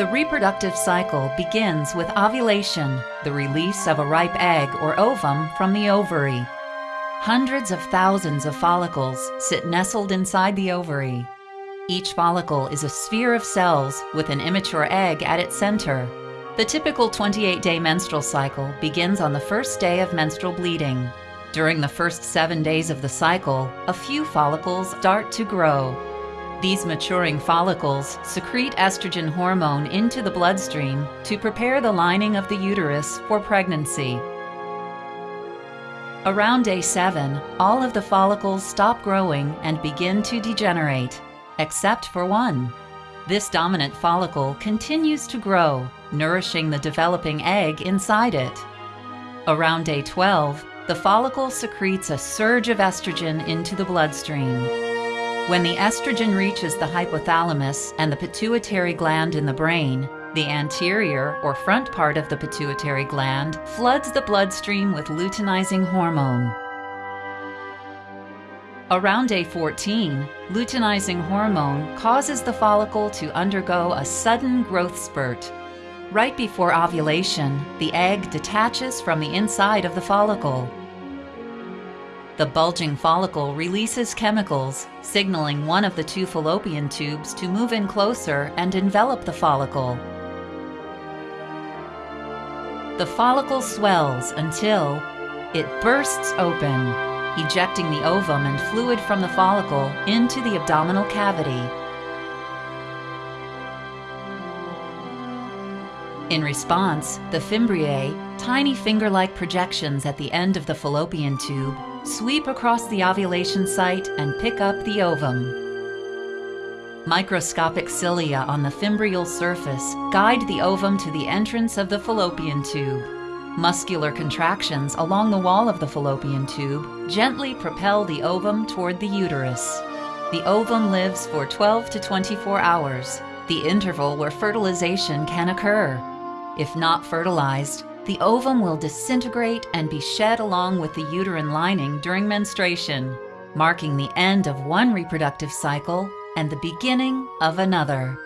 The reproductive cycle begins with ovulation, the release of a ripe egg or ovum from the ovary. Hundreds of thousands of follicles sit nestled inside the ovary. Each follicle is a sphere of cells with an immature egg at its center. The typical 28-day menstrual cycle begins on the first day of menstrual bleeding. During the first seven days of the cycle, a few follicles start to grow. These maturing follicles secrete estrogen hormone into the bloodstream to prepare the lining of the uterus for pregnancy. Around day 7, all of the follicles stop growing and begin to degenerate, except for one. This dominant follicle continues to grow, nourishing the developing egg inside it. Around day 12, the follicle secretes a surge of estrogen into the bloodstream. When the estrogen reaches the hypothalamus and the pituitary gland in the brain, the anterior or front part of the pituitary gland floods the bloodstream with luteinizing hormone. Around day 14, luteinizing hormone causes the follicle to undergo a sudden growth spurt. Right before ovulation, the egg detaches from the inside of the follicle. The bulging follicle releases chemicals, signaling one of the two fallopian tubes to move in closer and envelop the follicle. The follicle swells until it bursts open, ejecting the ovum and fluid from the follicle into the abdominal cavity. In response, the fimbriae, tiny finger-like projections at the end of the fallopian tube, sweep across the ovulation site and pick up the ovum. Microscopic cilia on the fimbrial surface guide the ovum to the entrance of the fallopian tube. Muscular contractions along the wall of the fallopian tube gently propel the ovum toward the uterus. The ovum lives for 12 to 24 hours, the interval where fertilization can occur. If not fertilized, the ovum will disintegrate and be shed along with the uterine lining during menstruation, marking the end of one reproductive cycle and the beginning of another.